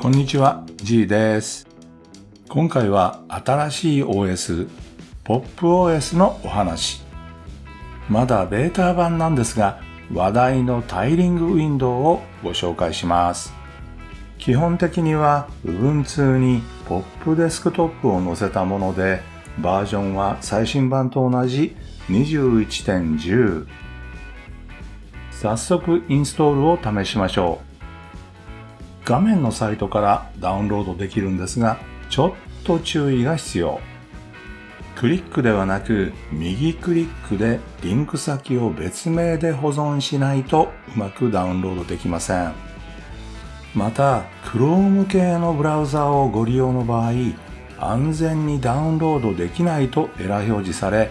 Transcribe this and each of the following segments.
こんにちは、G です。今回は新しい OS、PopOS のお話。まだベータ版なんですが、話題のタイリングウィンドウをご紹介します。基本的には Ubuntu に Pop デスクトップを載せたもので、バージョンは最新版と同じ21.10。早速インストールを試しましょう。画面のサイトからダウンロードできるんですが、ちょっと注意が必要。クリックではなく、右クリックでリンク先を別名で保存しないとうまくダウンロードできません。また、Chrome 系のブラウザをご利用の場合、安全にダウンロードできないとエラー表示され、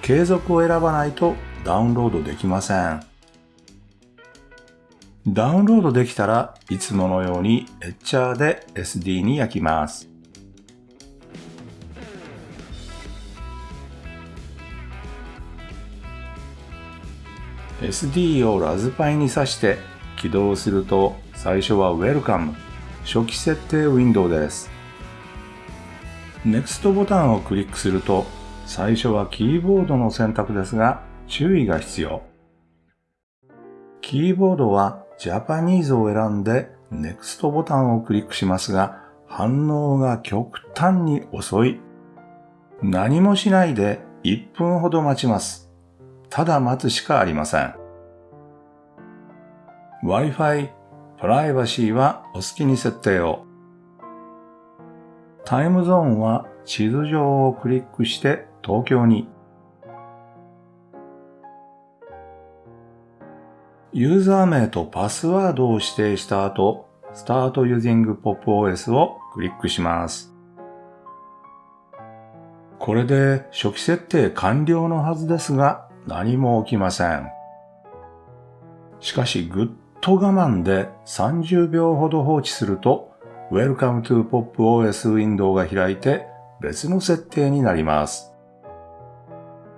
継続を選ばないとダウンロードできません。ダウンロードできたらいつものようにエッチャーで SD に焼きます。SD をラズパイに挿して起動すると最初は Welcome 初期設定ウィンドウです。NEXT ボタンをクリックすると最初はキーボードの選択ですが注意が必要。キーボードは Japanese を選んで NEXT ボタンをクリックしますが反応が極端に遅い。何もしないで1分ほど待ちます。ただ待つしかありません。Wi-Fi、プライバシーはお好きに設定を。タイムゾーンは地図上をクリックして東京に。ユーザー名とパスワードを指定した後、Start Using PopOS をクリックします。これで初期設定完了のはずですが、何も起きません。しかしぐっと我慢で30秒ほど放置すると Welcome to PopOS ウィンドウが開いて別の設定になります。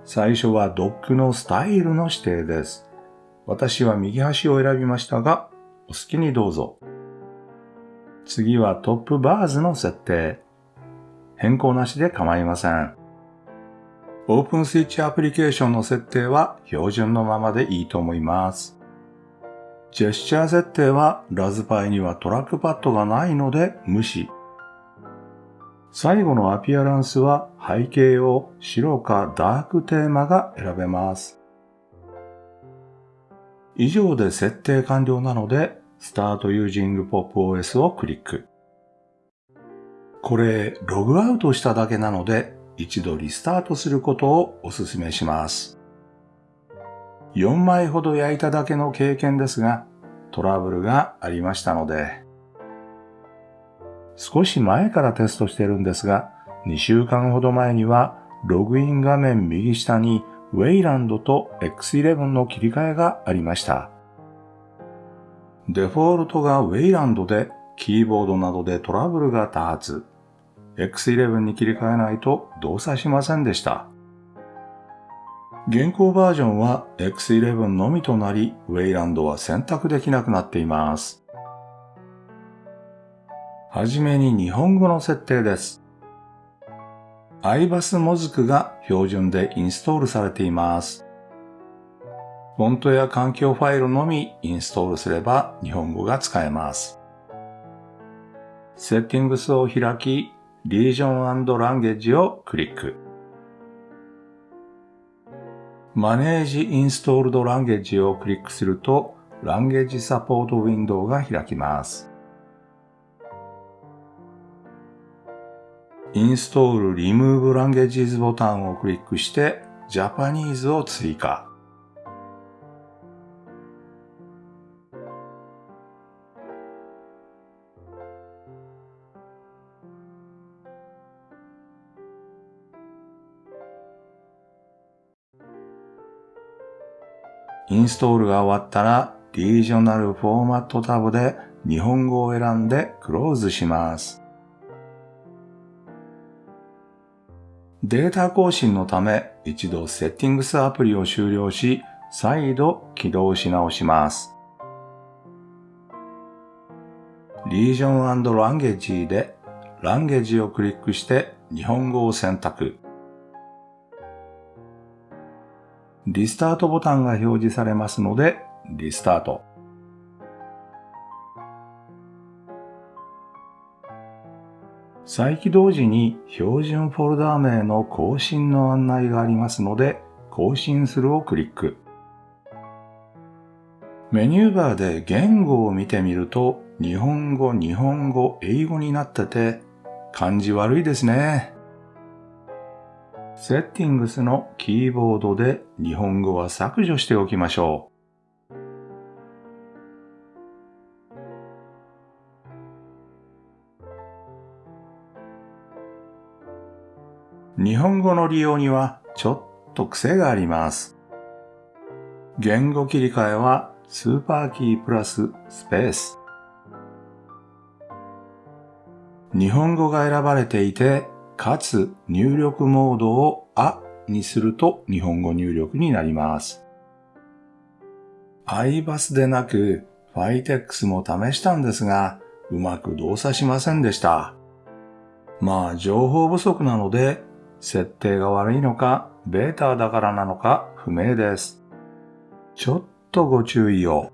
最初はドックのスタイルの指定です。私は右端を選びましたが、お好きにどうぞ。次はトップバーズの設定。変更なしで構いません。オープンスイッチアプリケーションの設定は標準のままでいいと思います。ジェスチャー設定はラズパイにはトラックパッドがないので無視。最後のアピアランスは背景を白かダークテーマが選べます。以上で設定完了なので Start Using PopOS をクリック。これログアウトしただけなので一度リスタートすることをお勧めします。4枚ほど焼いただけの経験ですが、トラブルがありましたので、少し前からテストしてるんですが、2週間ほど前には、ログイン画面右下に Wayland と X11 の切り替えがありました。デフォルトが Wayland で、キーボードなどでトラブルが多発。X11 に切り替えないと動作しませんでした。現行バージョンは X11 のみとなり、Wayland は選択できなくなっています。はじめに日本語の設定です。iBus モズクが標準でインストールされています。フォントや環境ファイルのみインストールすれば日本語が使えます。セッティングスを開き、リージョンランゲージをクリック。マネージインストールドランゲージをクリックすると、ランゲージサポートウィンドウが開きます。インストールリムーブランゲージズボタンをクリックして、ジャパニーズを追加。インストールが終わったら、リージョナルフォーマットタブで日本語を選んでクローズします。データ更新のため一度セッティングスアプリを終了し、再度起動し直します。リージョンランゲージでランゲージをクリックして日本語を選択。リスタートボタンが表示されますので、リスタート。再起動時に標準フォルダー名の更新の案内がありますので、更新するをクリック。メニューバーで言語を見てみると、日本語、日本語、英語になってて、感じ悪いですね。セッティングスのキーボードで日本語は削除しておきましょう。日本語の利用にはちょっと癖があります。言語切り替えはスーパーキープラススペース。日本語が選ばれていて、かつ入力モードをあにすると日本語入力になります。iBus でなく Fitex も試したんですが、うまく動作しませんでした。まあ情報不足なので、設定が悪いのか、ベータだからなのか不明です。ちょっとご注意を。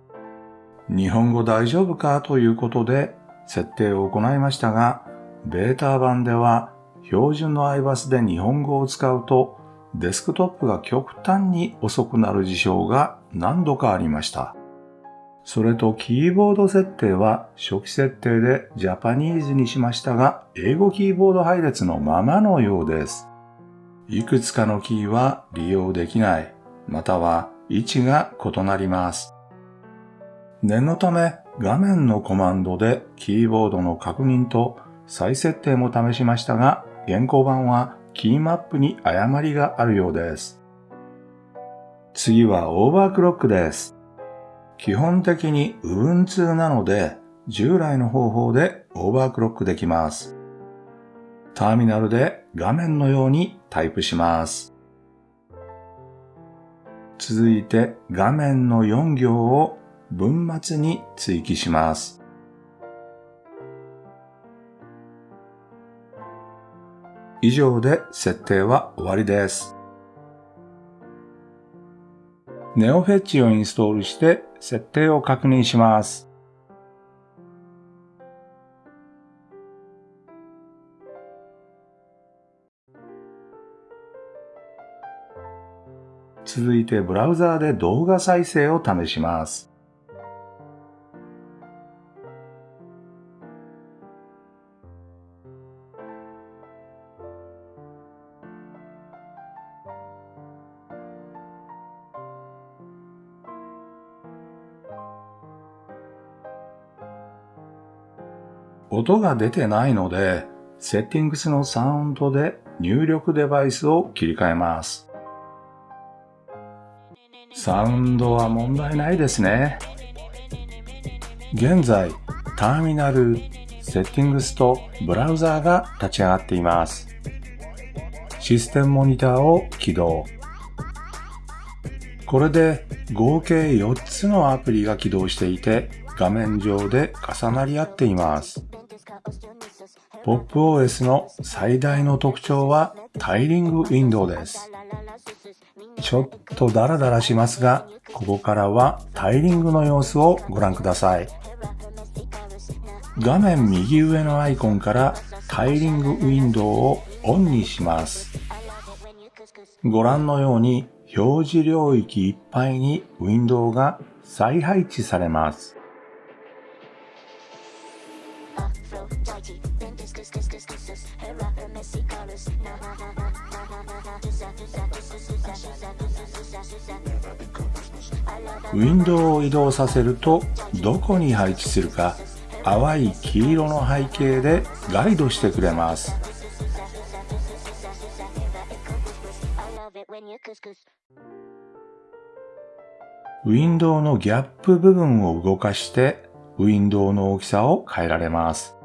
日本語大丈夫かということで設定を行いましたが、ベータ版では標準の iBus で日本語を使うとデスクトップが極端に遅くなる事象が何度かありました。それとキーボード設定は初期設定でジャパニーズにしましたが、英語キーボード配列のままのようです。いくつかのキーは利用できない、または位置が異なります。念のため画面のコマンドでキーボードの確認と再設定も試しましたが、現行版はキーマップに誤りがあるようです。次はオーバークロックです。基本的に Ubuntu なので、従来の方法でオーバークロックできます。ターミナルで画面のようにタイプします。続いて画面の4行を文末に追記します。以上で設定は終わりです。ネオフェッチをインストールして設定を確認します。続いてブラウザーで動画再生を試します。音が出てないので、セッティングスのサウンドで入力デバイスを切り替えます。サウンドは問題ないですね。現在、ターミナル、セッティングスとブラウザーが立ち上がっています。システムモニターを起動。これで合計4つのアプリが起動していて画面上で重なり合っています。PopOS の最大の特徴はタイリングウィンドウです。ちょっとダラダラしますが、ここからはタイリングの様子をご覧ください。画面右上のアイコンからタイリングウィンドウをオンにします。ご覧のように表示領域いっぱいにウィンドウが再配置されます。ウィンドウを移動させるとどこに配置するか淡い黄色の背景でガイドしてくれます。ウィンドウのギャップ部分を動かしてウィンドウの大きさを変えられます。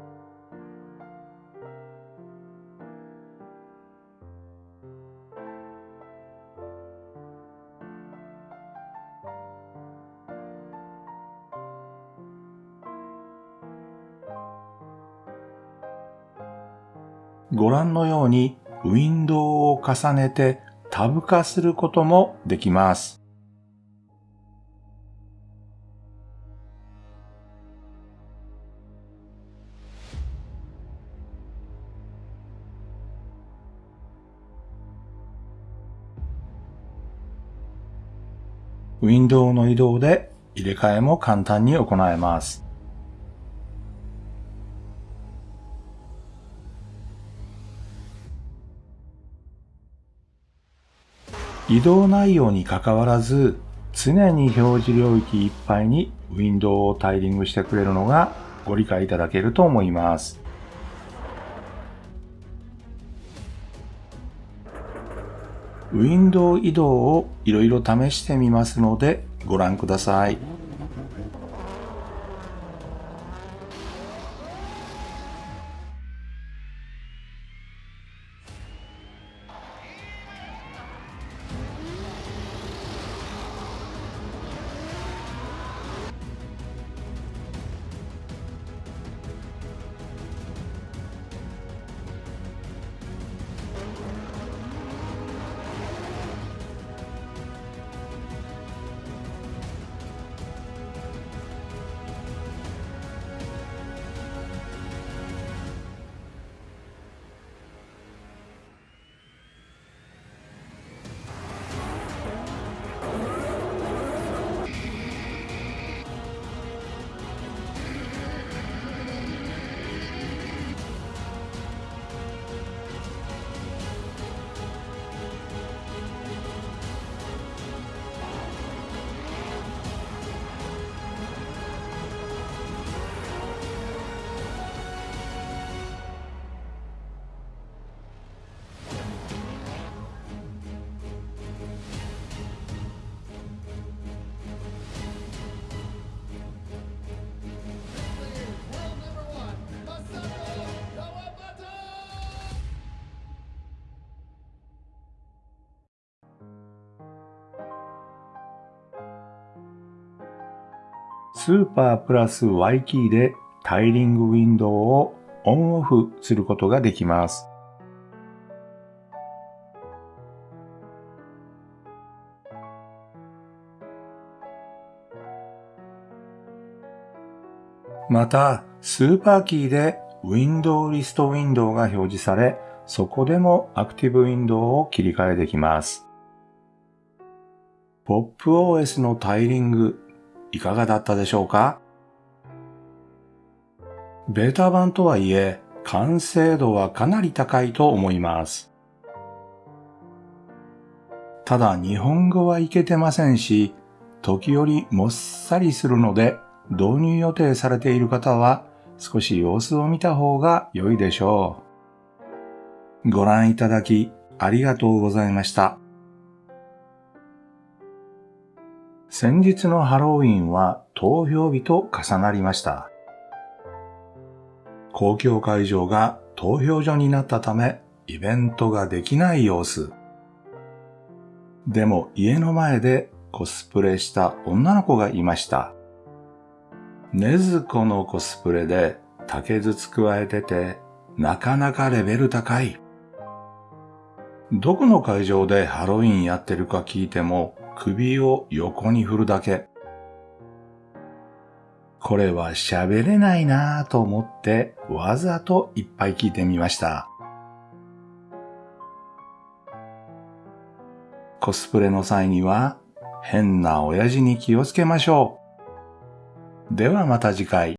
ご覧のようにウィンドウを重ねてタブ化することもできます。ウィンドウの移動で入れ替えも簡単に行えます。移動内容に関わらず、常に表示領域いっぱいにウィンドウをタイリングしてくれるのがご理解いただけると思います。ウィンドウ移動をいろいろ試してみますのでご覧ください。スーパープラス Y キーでタイリングウィンドウをオンオフすることができます。また、スーパーキーでウィンドウリストウィンドウが表示され、そこでもアクティブウィンドウを切り替えできます。PopOS のタイリングいかがだったでしょうか？ベータ版とはいえ、完成度はかなり高いと思います。ただ日本語はいけてませんし、時折もっさりするので、導入予定されている方は少し様子を見た方が良いでしょう。ご覧いただきありがとうございました。先日のハロウィンは投票日と重なりました。公共会場が投票所になったため、イベントができない様子。でも家の前でコスプレした女の子がいました。ねずこのコスプレで竹筒加えてて、なかなかレベル高い。どこの会場でハロウィンやってるか聞いても、首を横に振るだけ。これは喋れないなぁと思ってわざといっぱい聞いてみました。コスプレの際には変な親父に気をつけましょう。ではまた次回。